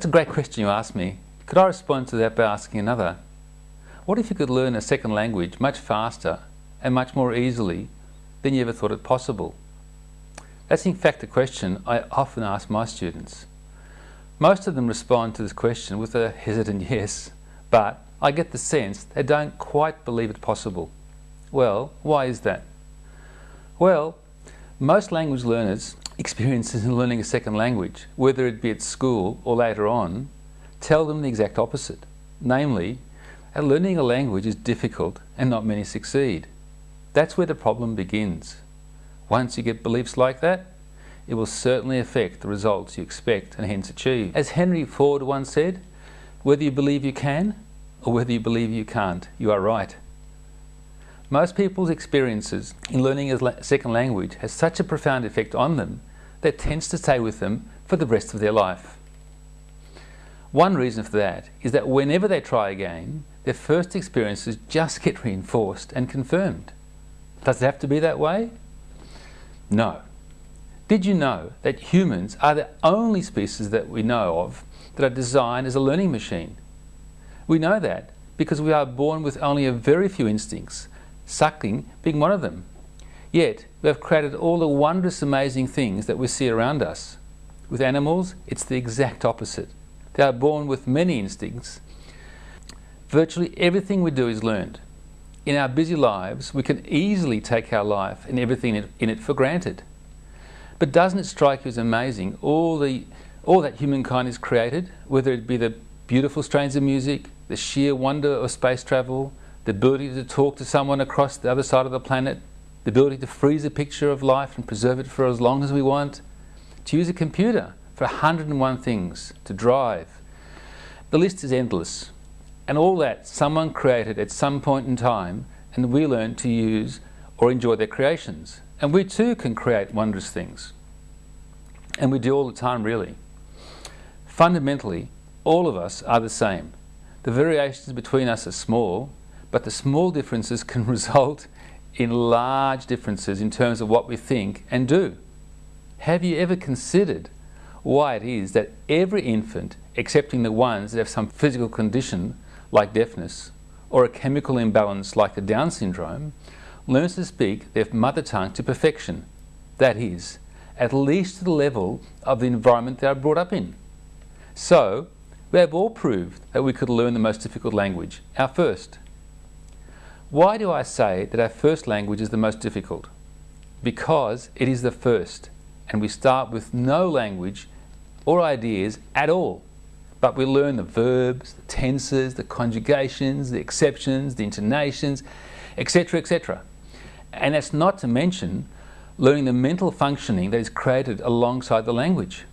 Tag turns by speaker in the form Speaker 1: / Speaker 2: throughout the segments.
Speaker 1: That's a great question you asked me. Could I respond to that by asking another? What if you could learn a second language much faster and much more easily than you ever thought it possible? That's in fact a question I often ask my students. Most of them respond to this question with a hesitant yes, but I get the sense they don't quite believe it possible. Well, why is that? Well, most language learners' experiences in learning a second language, whether it be at school or later on, tell them the exact opposite. Namely, that learning a language is difficult and not many succeed. That's where the problem begins. Once you get beliefs like that, it will certainly affect the results you expect and hence achieve. As Henry Ford once said, whether you believe you can or whether you believe you can't, you are right. Most people's experiences in learning a second language has such a profound effect on them that tends to stay with them for the rest of their life. One reason for that is that whenever they try again, their first experiences just get reinforced and confirmed. Does it have to be that way? No. Did you know that humans are the only species that we know of that are designed as a learning machine? We know that because we are born with only a very few instincts suckling being one of them. Yet, we have created all the wondrous, amazing things that we see around us. With animals, it's the exact opposite. They are born with many instincts. Virtually everything we do is learned. In our busy lives, we can easily take our life and everything in it for granted. But doesn't it strike you as amazing all, the, all that humankind has created, whether it be the beautiful strains of music, the sheer wonder of space travel, the ability to talk to someone across the other side of the planet, the ability to freeze a picture of life and preserve it for as long as we want, to use a computer for 101 things, to drive. The list is endless. And all that someone created at some point in time and we learn to use or enjoy their creations. And we too can create wondrous things. And we do all the time really. Fundamentally, all of us are the same. The variations between us are small, but the small differences can result in large differences in terms of what we think and do. Have you ever considered why it is that every infant, excepting the ones that have some physical condition like deafness or a chemical imbalance like the Down syndrome, learns to speak their mother tongue to perfection, that is, at least to the level of the environment they are brought up in. So, we have all proved that we could learn the most difficult language, our first. Why do I say that our first language is the most difficult? Because it is the first, and we start with no language or ideas at all. But we learn the verbs, the tenses, the conjugations, the exceptions, the intonations, etc., etc. And that's not to mention learning the mental functioning that is created alongside the language.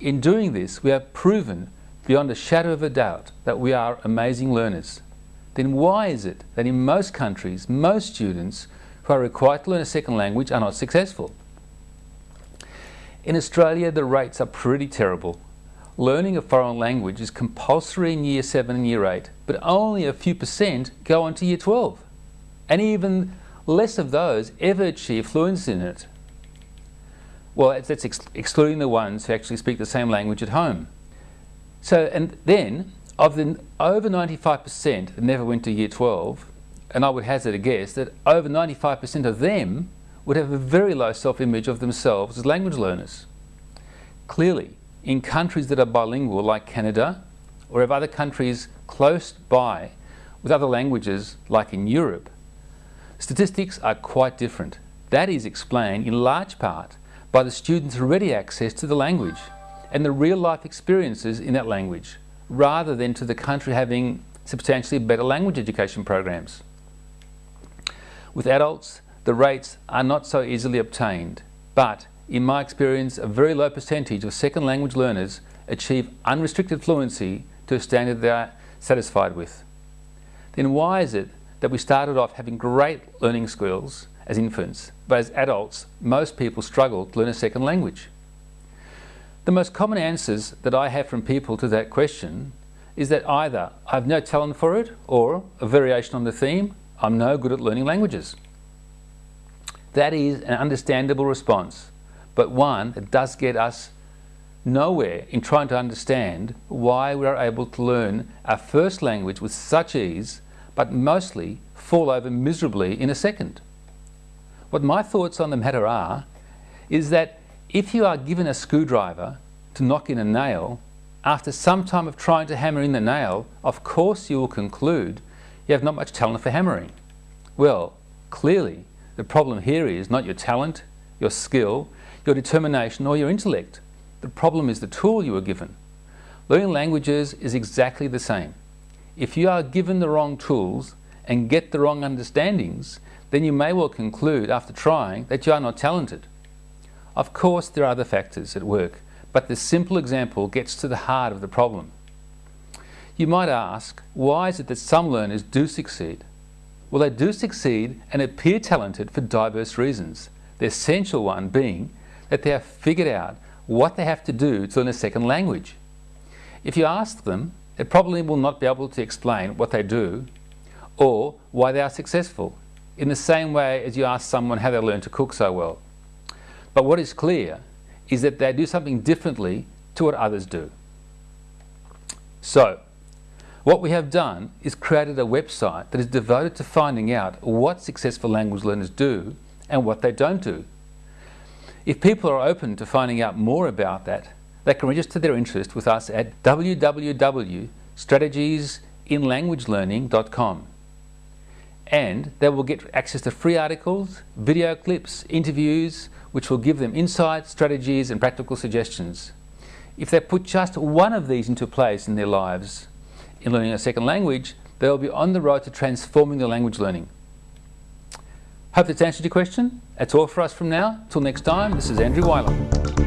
Speaker 1: In doing this, we have proven beyond a shadow of a doubt that we are amazing learners then why is it that in most countries, most students who are required to learn a second language are not successful? In Australia, the rates are pretty terrible. Learning a foreign language is compulsory in Year 7 and Year 8, but only a few percent go on to Year 12. And even less of those ever achieve fluency in it. Well, that's ex excluding the ones who actually speak the same language at home. So, and then of the over 95% that never went to year 12, and I would hazard a guess that over 95% of them would have a very low self-image of themselves as language learners. Clearly, in countries that are bilingual like Canada, or if other countries close by with other languages like in Europe, statistics are quite different. That is explained in large part by the students' ready access to the language and the real-life experiences in that language rather than to the country having substantially better language education programs. With adults, the rates are not so easily obtained, but in my experience, a very low percentage of second language learners achieve unrestricted fluency to a standard they are satisfied with. Then why is it that we started off having great learning skills as infants, but as adults, most people struggle to learn a second language? The most common answers that I have from people to that question is that either I have no talent for it or, a variation on the theme, I'm no good at learning languages. That is an understandable response, but one that does get us nowhere in trying to understand why we are able to learn our first language with such ease, but mostly fall over miserably in a second. What my thoughts on the matter are, is that if you are given a screwdriver to knock in a nail, after some time of trying to hammer in the nail, of course you will conclude you have not much talent for hammering. Well, clearly, the problem here is not your talent, your skill, your determination or your intellect. The problem is the tool you were given. Learning languages is exactly the same. If you are given the wrong tools and get the wrong understandings, then you may well conclude after trying that you are not talented. Of course there are other factors at work, but the simple example gets to the heart of the problem. You might ask, why is it that some learners do succeed? Well, they do succeed and appear talented for diverse reasons. The essential one being that they have figured out what they have to do to learn a second language. If you ask them, they probably will not be able to explain what they do or why they are successful, in the same way as you ask someone how they learn to cook so well. But what is clear is that they do something differently to what others do. So, what we have done is created a website that is devoted to finding out what successful language learners do and what they don't do. If people are open to finding out more about that, they can register their interest with us at www.strategiesinlanguagelearning.com and they will get access to free articles, video clips, interviews, which will give them insights, strategies and practical suggestions. If they put just one of these into place in their lives in learning a second language, they will be on the road to transforming their language learning. Hope that's answered your question. That's all for us from now. Till next time, this is Andrew Weiler.